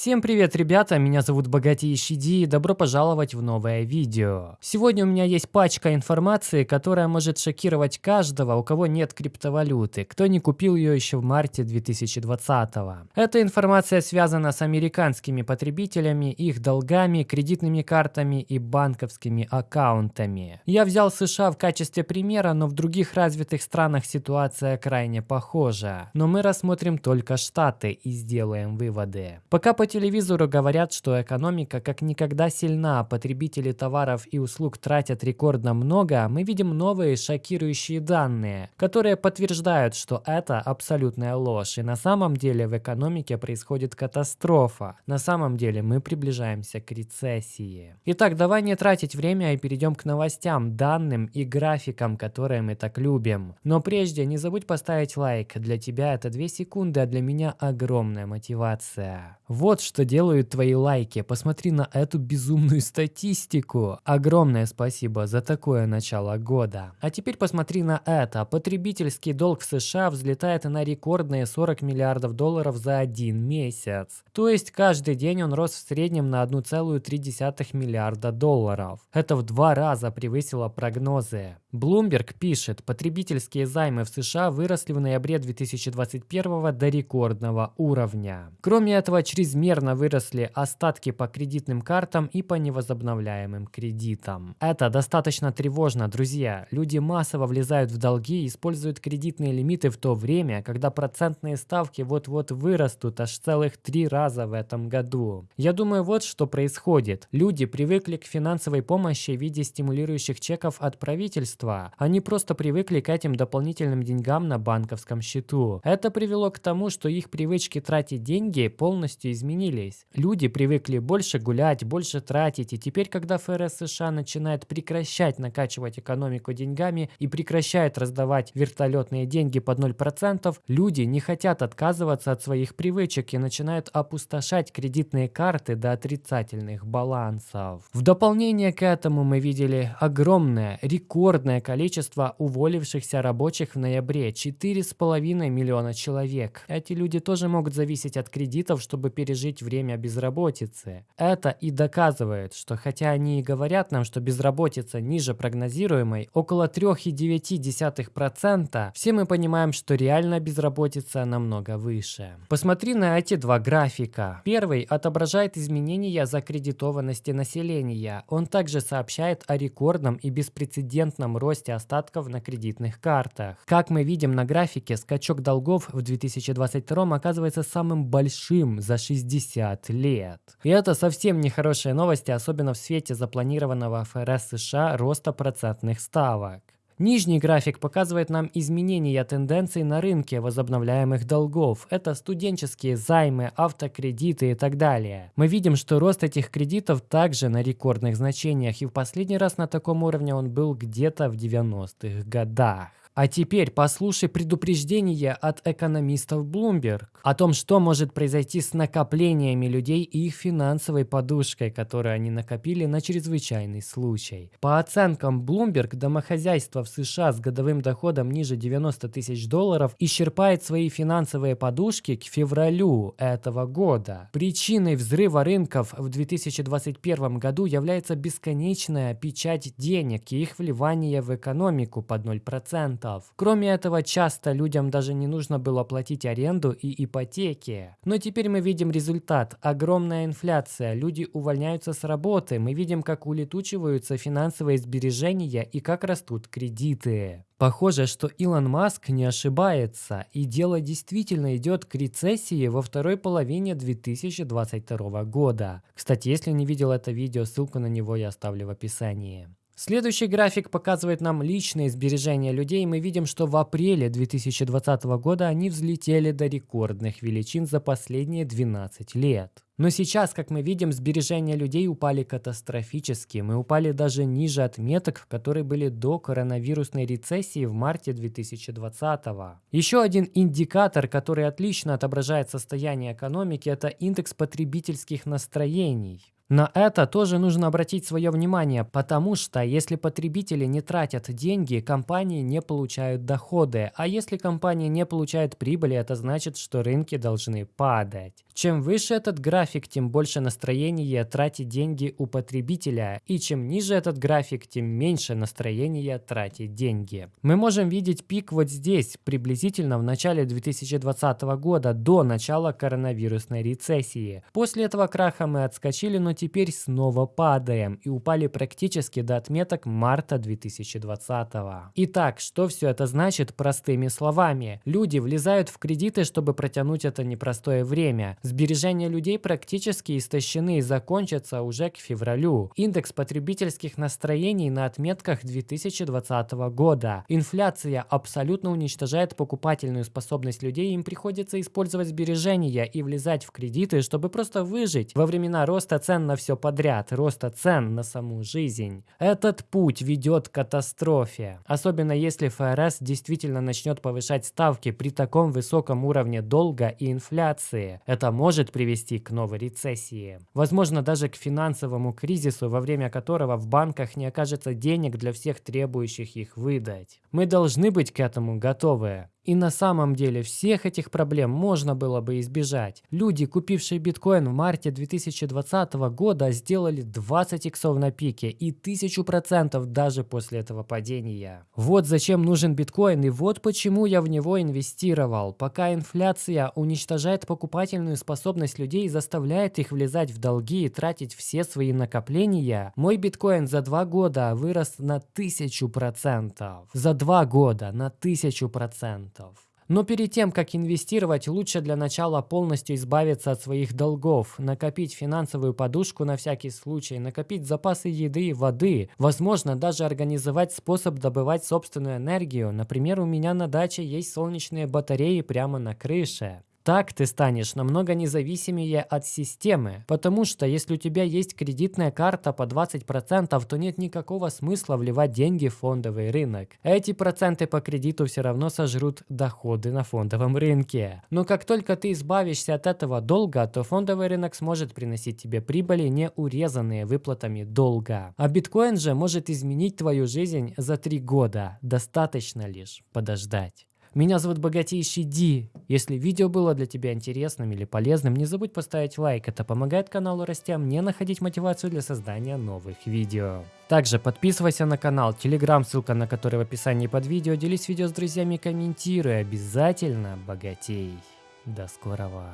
Всем привет, ребята, меня зовут Богатейший Ди и добро пожаловать в новое видео. Сегодня у меня есть пачка информации, которая может шокировать каждого, у кого нет криптовалюты, кто не купил ее еще в марте 2020 -го. Эта информация связана с американскими потребителями, их долгами, кредитными картами и банковскими аккаунтами. Я взял США в качестве примера, но в других развитых странах ситуация крайне похожа. Но мы рассмотрим только Штаты и сделаем выводы. Пока по телевизору говорят, что экономика как никогда сильна, потребители товаров и услуг тратят рекордно много, мы видим новые шокирующие данные, которые подтверждают, что это абсолютная ложь, и на самом деле в экономике происходит катастрофа. На самом деле мы приближаемся к рецессии. Итак, давай не тратить время и перейдем к новостям, данным и графикам, которые мы так любим. Но прежде не забудь поставить лайк, для тебя это 2 секунды, а для меня огромная мотивация. Вот что делают твои лайки. Посмотри на эту безумную статистику. Огромное спасибо за такое начало года. А теперь посмотри на это. Потребительский долг в США взлетает на рекордные 40 миллиардов долларов за один месяц. То есть каждый день он рос в среднем на 1,3 миллиарда долларов. Это в два раза превысило прогнозы. Bloomberg пишет, потребительские займы в США выросли в ноябре 2021 до рекордного уровня. Кроме этого, чрезмерно выросли остатки по кредитным картам и по невозобновляемым кредитам. Это достаточно тревожно, друзья. Люди массово влезают в долги и используют кредитные лимиты в то время, когда процентные ставки вот-вот вырастут аж целых три раза в этом году. Я думаю, вот что происходит. Люди привыкли к финансовой помощи в виде стимулирующих чеков от правительства, общества. Они просто привыкли к этим дополнительным деньгам на банковском счету. Это привело к тому, что их привычки тратить деньги полностью изменились. Люди привыкли больше гулять, больше тратить, и теперь, когда ФРС США начинает прекращать накачивать экономику деньгами и прекращает раздавать вертолетные деньги под 0%, люди не хотят отказываться от своих привычек и начинают опустошать кредитные карты до отрицательных балансов. В дополнение к этому мы видели огромное, рекордное рекордное количество уволившихся рабочих в ноябре – 4,5 миллиона человек. Эти люди тоже могут зависеть от кредитов, чтобы пережить время безработицы. Это и доказывает, что хотя они и говорят нам, что безработица ниже прогнозируемой, около 3,9%, все мы понимаем, что реально безработица намного выше. Посмотри на эти два графика. Первый отображает изменения закредитованности населения. Он также сообщает о рекордном и беспрецедентном росте остатков на кредитных картах. Как мы видим на графике, скачок долгов в 2022 оказывается самым большим за 60 лет. И это совсем не хорошие новости, особенно в свете запланированного ФРС США роста процентных ставок. Нижний график показывает нам изменения тенденций на рынке возобновляемых долгов. Это студенческие займы, автокредиты и так далее. Мы видим, что рост этих кредитов также на рекордных значениях, и в последний раз на таком уровне он был где-то в 90-х годах. А теперь послушай предупреждение от экономистов Bloomberg о том, что может произойти с накоплениями людей и их финансовой подушкой, которую они накопили на чрезвычайный случай. По оценкам Bloomberg, домохозяйство в США с годовым доходом ниже 90 тысяч долларов исчерпает свои финансовые подушки к февралю этого года. Причиной взрыва рынков в 2021 году является бесконечная печать денег и их вливание в экономику под 0% устав. Кроме этого, часто людям даже не нужно было платить аренду и ипотеки. Но теперь мы видим результат. Огромная инфляция, люди увольняются с работы, мы видим, как улетучиваются финансовые сбережения и как растут кредиты. Похоже, что Илон Маск не ошибается, и дело действительно идет к рецессии во второй половине 2022 года. Кстати, если не видел это видео, ссылку на него я оставлю в описании. Следующий график показывает нам личные сбережения людей. Мы видим, что в апреле 2020 года они взлетели до рекордных величин за последние 12 лет. Но сейчас, как мы видим, сбережения людей упали катастрофически. Мы упали даже ниже отметок, которые были до коронавирусной рецессии в марте 2020 -го. Еще один индикатор, который отлично отображает состояние экономики, это индекс потребительских настроений. На это тоже нужно обратить свое внимание, потому что если потребители не тратят деньги, компании не получают доходы, а если компания не получает прибыли, это значит, что рынки должны падать. Чем выше этот график, тем больше настроения тратить деньги у потребителя, и чем ниже этот график, тем меньше настроения тратить деньги. Мы можем видеть пик вот здесь, приблизительно в начале 2020 года, до начала коронавирусной рецессии. После этого краха мы отскочили, но теперь снова падаем и упали практически до отметок марта 2020. Итак, что все это значит простыми словами? Люди влезают в кредиты, чтобы протянуть это непростое время. Сбережения людей практически истощены и закончатся уже к февралю. Индекс потребительских настроений на отметках 2020 года. Инфляция абсолютно уничтожает покупательную способность людей, им приходится использовать сбережения и влезать в кредиты, чтобы просто выжить во времена роста цен на все подряд, роста цен на саму жизнь. Этот путь ведет к катастрофе. Особенно если ФРС действительно начнет повышать ставки при таком высоком уровне долга и инфляции. Это может привести к новой рецессии. Возможно, даже к финансовому кризису, во время которого в банках не окажется денег для всех требующих их выдать. Мы должны быть к этому готовы. И на самом деле всех этих проблем можно было бы избежать. Люди, купившие биткоин в марте 2020 года, сделали 20 иксов на пике и 1000% даже после этого падения. Вот зачем нужен биткоин и вот почему я в него инвестировал. Пока инфляция уничтожает покупательную способность людей и заставляет их влезать в долги и тратить все свои накопления, мой биткоин за два года вырос на 1000%. За два года на 1000%. Но перед тем, как инвестировать, лучше для начала полностью избавиться от своих долгов, накопить финансовую подушку на всякий случай, накопить запасы еды и воды, возможно, даже организовать способ добывать собственную энергию. Например, у меня на даче есть солнечные батареи прямо на крыше. Так ты станешь намного независимее от системы, потому что если у тебя есть кредитная карта по 20%, то нет никакого смысла вливать деньги в фондовый рынок. Эти проценты по кредиту все равно сожрут доходы на фондовом рынке. Но как только ты избавишься от этого долга, то фондовый рынок сможет приносить тебе прибыли, не урезанные выплатами долга. А биткоин же может изменить твою жизнь за 3 года. Достаточно лишь подождать. Меня зовут Богатейший Ди. Если видео было для тебя интересным или полезным, не забудь поставить лайк. Это помогает каналу расти, а мне находить мотивацию для создания новых видео. Также подписывайся на канал, телеграм, ссылка на который в описании под видео. Делись видео с друзьями, комментируй. Обязательно богатей. До скорого.